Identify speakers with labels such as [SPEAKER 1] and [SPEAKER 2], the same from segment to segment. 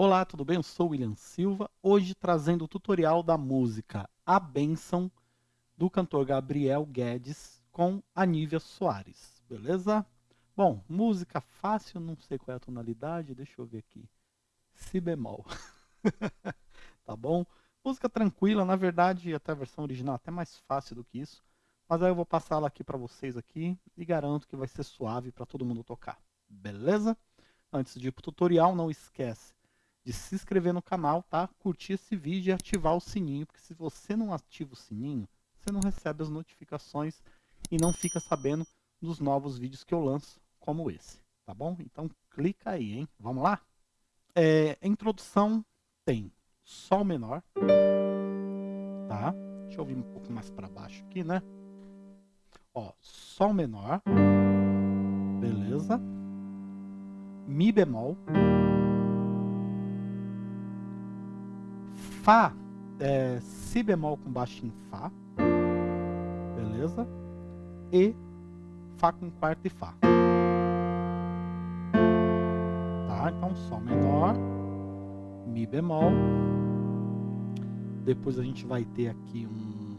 [SPEAKER 1] Olá, tudo bem? Eu sou William Silva, hoje trazendo o tutorial da música A Bênção, do cantor Gabriel Guedes, com Anívia Soares, beleza? Bom, música fácil, não sei qual é a tonalidade, deixa eu ver aqui. Si bemol. tá bom? Música tranquila, na verdade, até a versão original é até mais fácil do que isso. Mas aí eu vou passar ela aqui para vocês aqui e garanto que vai ser suave para todo mundo tocar. Beleza? Antes de ir para o tutorial, não esquece de se inscrever no canal, tá? Curtir esse vídeo e ativar o sininho, porque se você não ativa o sininho, você não recebe as notificações e não fica sabendo dos novos vídeos que eu lanço, como esse, tá bom? Então clica aí, hein? Vamos lá? É, introdução tem Sol menor, tá? Deixa eu vir um pouco mais para baixo aqui, né? Ó, Sol menor, beleza? Mi bemol, Fá, é, Si bemol com baixo em Fá, beleza? E Fá com quarto e Fá. Tá? Então, Sol menor, Mi bemol. Depois a gente vai ter aqui um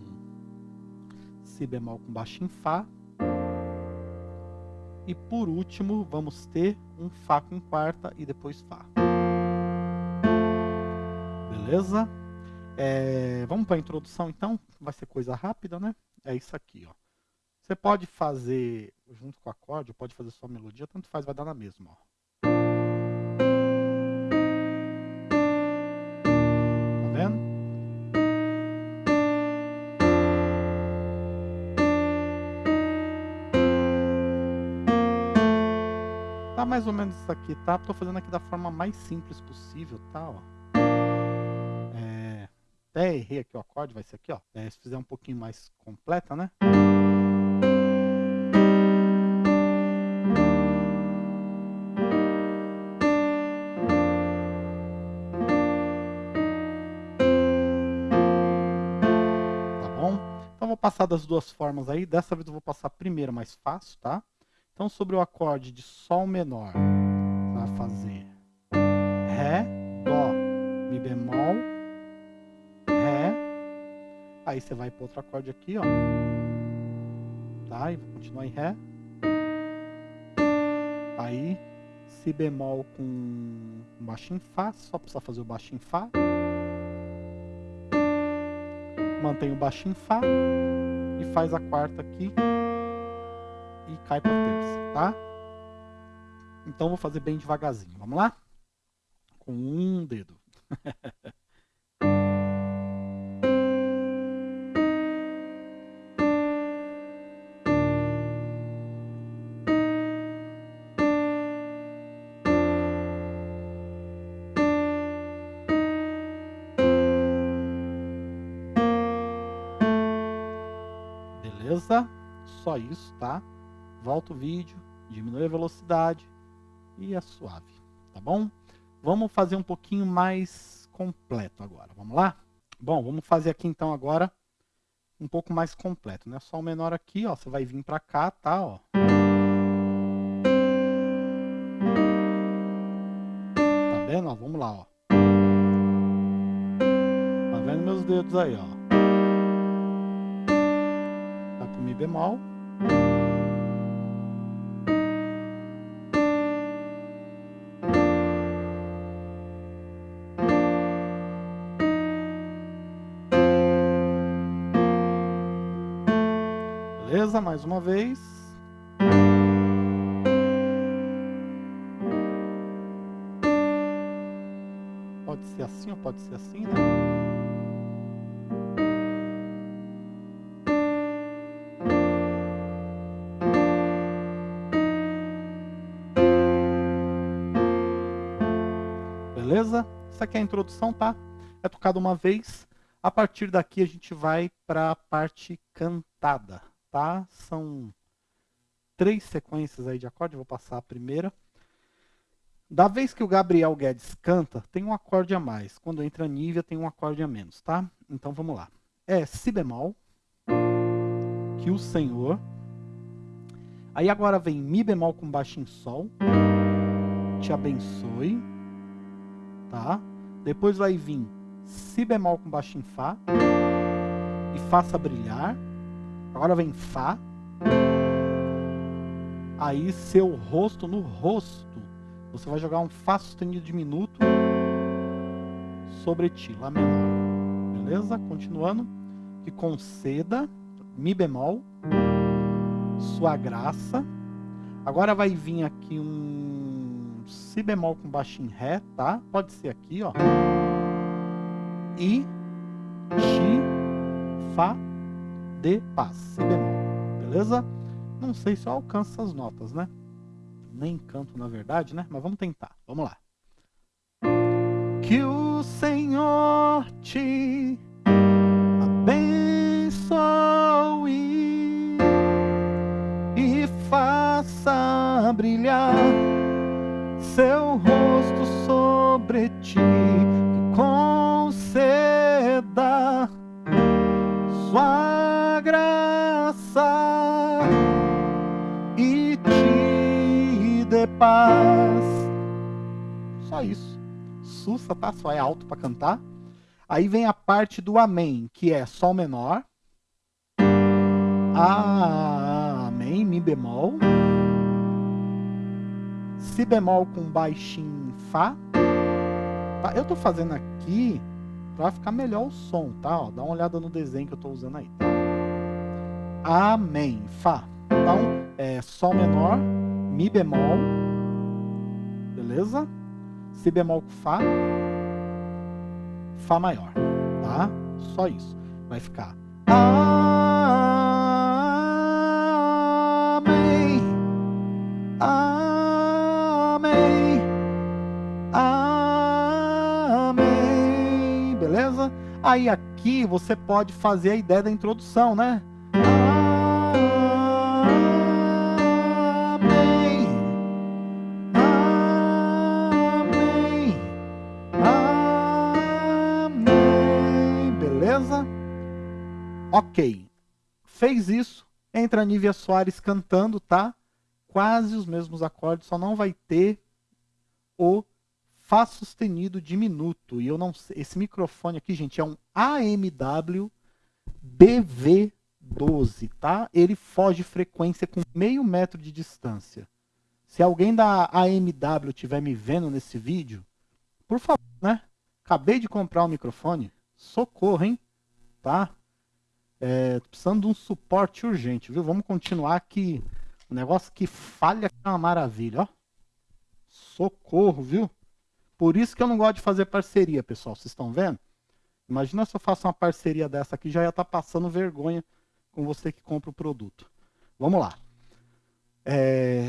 [SPEAKER 1] Si bemol com baixo em Fá. E por último, vamos ter um Fá com quarta e depois Fá. Beleza? É, vamos para a introdução então, vai ser coisa rápida, né? É isso aqui, ó. Você pode fazer junto com o acorde, pode fazer só a melodia, tanto faz, vai dar na mesma, ó. Tá? Tá mais ou menos isso aqui, tá? Tô fazendo aqui da forma mais simples possível, tá? Ó até errei aqui o acorde, vai ser aqui, ó. É, se fizer um pouquinho mais completa, né? Tá bom? Então vou passar das duas formas aí. Dessa vez eu vou passar primeiro mais fácil, tá? Então sobre o acorde de Sol menor, vai fazer Ré, Dó, Mi bemol, Aí você vai para outro acorde aqui, ó. Tá? E vou continuar em Ré. Aí, Si bemol com baixo em Fá, só precisa fazer o baixo em Fá. Mantém o baixo em Fá e faz a quarta aqui e cai para terça, tá? Então vou fazer bem devagarzinho. Vamos lá? Com um dedo. Beleza? Só isso, tá? Volta o vídeo, diminui a velocidade e é suave, tá bom? Vamos fazer um pouquinho mais completo agora, vamos lá? Bom, vamos fazer aqui então agora um pouco mais completo, né? Só o menor aqui, ó, você vai vir pra cá, tá, ó. Tá vendo? Ó, vamos lá, ó. Tá vendo meus dedos aí, ó. Mi bemol. Beleza? Mais uma vez. Pode ser assim ou pode ser assim, né? Beleza? Isso aqui é a introdução, tá? É tocado uma vez. A partir daqui a gente vai para a parte cantada, tá? São três sequências aí de acorde, vou passar a primeira. Da vez que o Gabriel Guedes canta, tem um acorde a mais. Quando entra a Nívia, tem um acorde a menos, tá? Então vamos lá. É Si bemol, que o Senhor. Aí agora vem Mi bemol com baixo em Sol, te abençoe tá? Depois vai vir Si bemol com baixo em Fá e faça brilhar. Agora vem Fá. Aí seu rosto no rosto, você vai jogar um Fá sustenido diminuto sobre ti, Lá menor. Beleza? Continuando. Que conceda Mi bemol, sua graça. Agora vai vir aqui um Si bemol com baixo em Ré, tá? Pode ser aqui, ó. E Ti, Fá, De, Pá, Si bemol. Beleza? Não sei se eu alcanço essas notas, né? Nem canto, na verdade, né? Mas vamos tentar. Vamos lá. Que o Senhor te abençoe e faça brilhar seu rosto sobre ti, conceda sua graça e te dê paz. Só isso. Sussa, tá? Só é alto para cantar. Aí vem a parte do Amém, que é Sol menor, Amém, Mi bemol, Si bemol com baixinho Fá. Tá? Eu tô fazendo aqui para ficar melhor o som, tá? Ó, dá uma olhada no desenho que eu tô usando aí, tá? Amém, Fá. Então, é Sol menor, Mi bemol, beleza? Si bemol com Fá, Fá maior, tá? Só isso. Vai ficar Amém, Aí aqui você pode fazer a ideia da introdução, né? Ok. Fez isso, entra a Nívia Soares cantando, tá? Quase os mesmos acordes, só não vai ter o Fá sustenido diminuto. E eu não sei, esse microfone aqui, gente, é um AMW BV12, tá? Ele foge frequência com meio metro de distância. Se alguém da AMW estiver me vendo nesse vídeo, por favor, né? Acabei de comprar um microfone, socorro, hein? Tá? É, precisando de um suporte urgente, viu? Vamos continuar que o negócio que falha é uma maravilha, ó. Socorro, viu? Por isso que eu não gosto de fazer parceria, pessoal. Vocês estão vendo? Imagina se eu faço uma parceria dessa aqui, já ia estar tá passando vergonha com você que compra o produto. Vamos lá. É...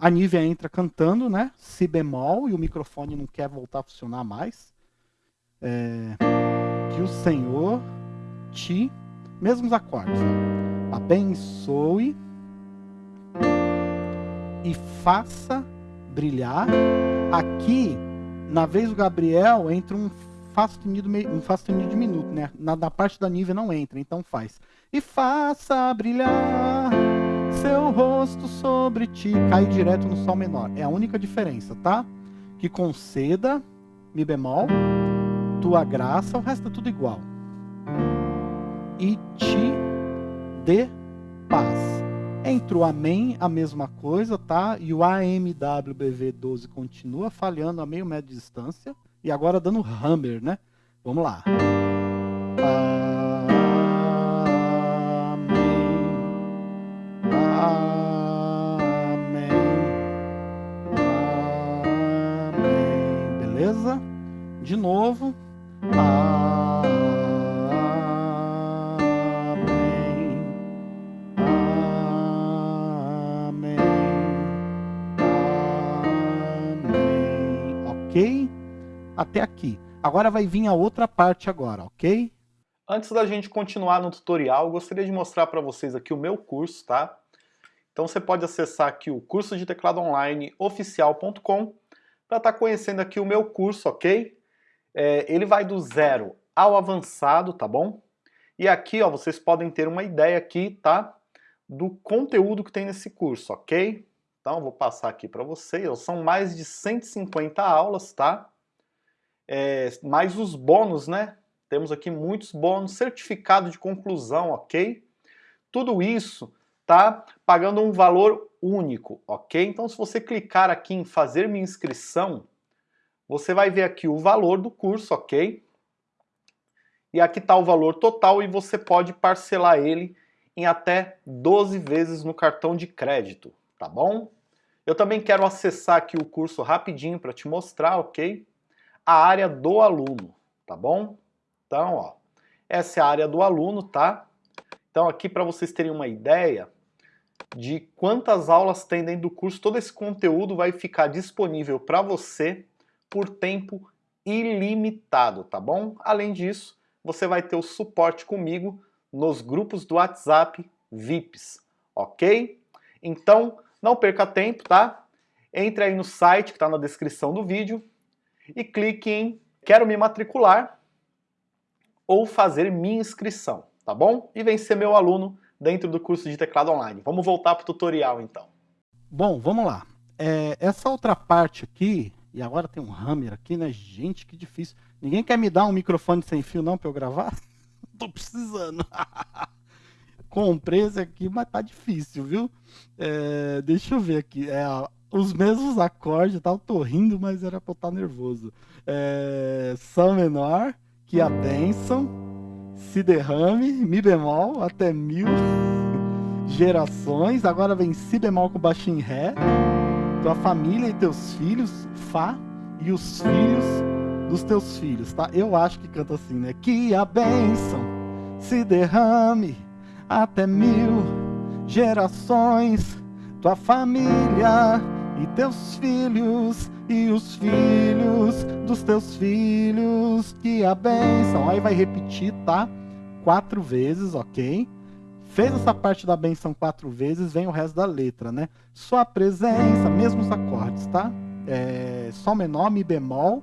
[SPEAKER 1] A Nívia entra cantando, né? Si bemol, e o microfone não quer voltar a funcionar mais. É... Que o Senhor ti, mesmos acordes. Abençoe e faça brilhar. Aqui, na vez do Gabriel, entra um Fá sustenido, um Fá sustenido diminuto, né? Na, na parte da nível não entra, então faz. E faça brilhar seu rosto sobre ti. Cai direto no Sol menor. É a única diferença, tá? Que conceda, Mi bemol, tua graça, o resto é tudo igual e te dê paz. Entre o amém, a mesma coisa, tá? E o AMWBV12 continua falhando a meio metro de distância. E agora dando hammer, né? Vamos lá. Amém. Amém. Beleza? De novo. Até aqui. Agora vai vir a outra parte agora, ok? Antes da gente continuar no tutorial, gostaria de mostrar para vocês aqui o meu curso, tá? Então você pode acessar aqui o curso de teclado online oficial.com para estar tá conhecendo aqui o meu curso, ok? É, ele vai do zero ao avançado, tá bom? E aqui, ó, vocês podem ter uma ideia aqui, tá? Do conteúdo que tem nesse curso, ok? Então, vou passar aqui para vocês. São mais de 150 aulas, tá?
[SPEAKER 2] É, mais os bônus, né? Temos aqui muitos bônus, certificado de conclusão, ok? Tudo isso tá pagando um valor único, ok? Então se você clicar aqui em fazer minha inscrição, você vai ver aqui o valor do curso, ok? E aqui está o valor total e você pode parcelar ele em até 12 vezes no cartão de crédito, tá bom? Eu também quero acessar aqui o curso rapidinho para te mostrar, ok? A área do aluno, tá bom? Então, ó, essa é a área do aluno, tá? Então aqui para vocês terem uma ideia de quantas aulas tem dentro do curso, todo esse conteúdo vai ficar disponível para você por tempo ilimitado, tá bom? Além disso, você vai ter o suporte comigo nos grupos do WhatsApp VIPs, ok? Então, não perca tempo, tá? Entre aí no site que está na descrição do vídeo e clique em Quero me matricular ou fazer minha inscrição, tá bom? E vem ser meu aluno dentro do curso de teclado online. Vamos voltar para o tutorial então.
[SPEAKER 1] Bom, vamos lá. É, essa outra parte aqui, e agora tem um hammer aqui, né? Gente, que difícil. Ninguém quer me dar um microfone sem fio não para eu gravar? Tô precisando. Comprei esse aqui, mas tá difícil, viu? É, deixa eu ver aqui. É, os mesmos acordes, tá? Eu tô rindo, mas era pra eu estar tá nervoso. É, Sol menor, que a bênção, si derrame, mi bemol, até mil gerações. Agora vem si bemol com baixo em ré. Tua família e teus filhos, fá, e os filhos dos teus filhos, tá? Eu acho que canta assim, né? Que a bênção se derrame até mil gerações. Tua família e teus filhos e os filhos dos teus filhos que a benção. Aí vai repetir, tá? Quatro vezes, ok? Fez essa parte da benção quatro vezes, vem o resto da letra, né? Sua presença, mesmos acordes, tá? É, Sol menor, Mi bemol,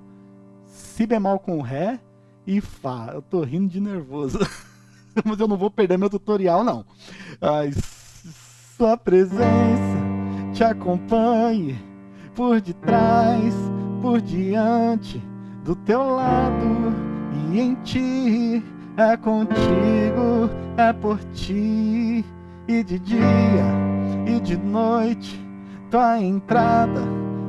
[SPEAKER 1] Si bemol com Ré e Fá. Eu tô rindo de nervoso. Mas eu não vou perder meu tutorial, não. Ai, sua presença te acompanhe por detrás, por diante, do teu lado e em ti. É contigo, é por ti, e de dia e de noite, tua entrada,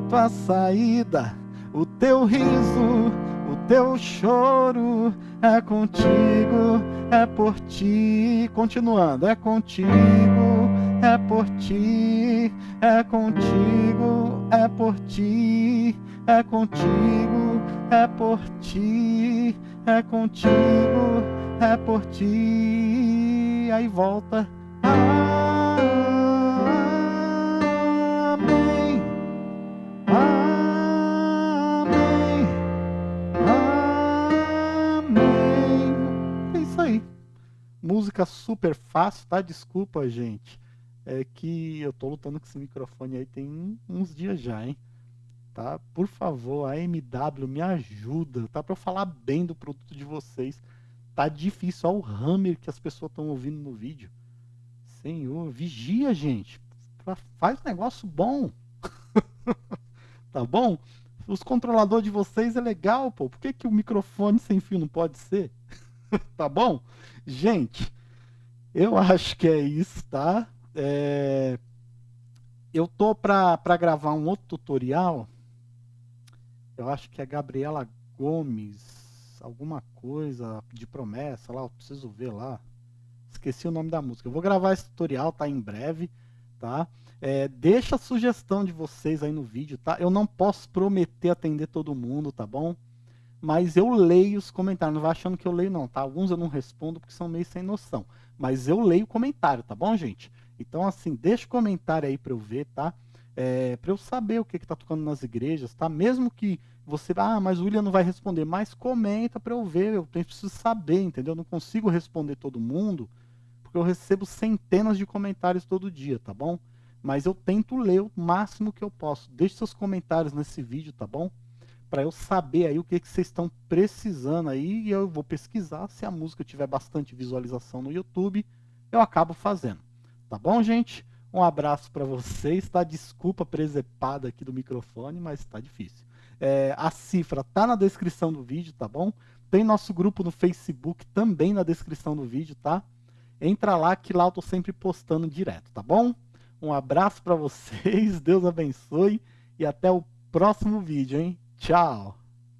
[SPEAKER 1] tua saída, o teu riso, o teu choro, é contigo, é por ti. Continuando, é contigo é por ti, é contigo, é por ti, é contigo, é por ti, é contigo, é por ti. Aí volta. Amém. Amém. Amém. É isso aí. Música super fácil, tá? Desculpa, gente é que eu tô lutando com esse microfone aí tem uns dias já, hein? Tá? Por favor, a MW me ajuda, tá? Para eu falar bem do produto de vocês. Tá difícil, olha o hammer que as pessoas estão ouvindo no vídeo. Senhor, vigia, gente. Faz negócio bom. tá bom? Os controladores de vocês é legal, pô. Por que, que o microfone sem fio não pode ser? tá bom? Gente, eu acho que é isso, tá? É, eu tô para gravar um outro tutorial. Eu acho que é Gabriela Gomes, alguma coisa de promessa lá, eu preciso ver lá. Esqueci o nome da música. Eu vou gravar esse tutorial, tá em breve, tá? É, deixa a sugestão de vocês aí no vídeo, tá? Eu não posso prometer atender todo mundo, tá bom? Mas eu leio os comentários, não vai achando que eu leio não, tá? Alguns eu não respondo porque são meio sem noção. Mas eu leio o comentário, tá bom, gente? Então, assim, deixa o comentário aí para eu ver, tá? É, para eu saber o que está tocando nas igrejas, tá? Mesmo que você, ah, mas o William não vai responder, mas comenta para eu ver, eu preciso saber, entendeu? Eu não consigo responder todo mundo, porque eu recebo centenas de comentários todo dia, tá bom? Mas eu tento ler o máximo que eu posso. Deixe seus comentários nesse vídeo, tá bom? Para eu saber aí o que, que vocês estão precisando aí e eu vou pesquisar. Se a música tiver bastante visualização no YouTube, eu acabo fazendo. Tá bom, gente? Um abraço para vocês, tá? Desculpa presepada aqui do microfone, mas tá difícil. É, a cifra tá na descrição do vídeo, tá bom? Tem nosso grupo no Facebook também na descrição do vídeo, tá? Entra lá que lá eu tô sempre postando direto, tá bom? Um abraço para vocês, Deus abençoe e até o próximo vídeo, hein? Tchau!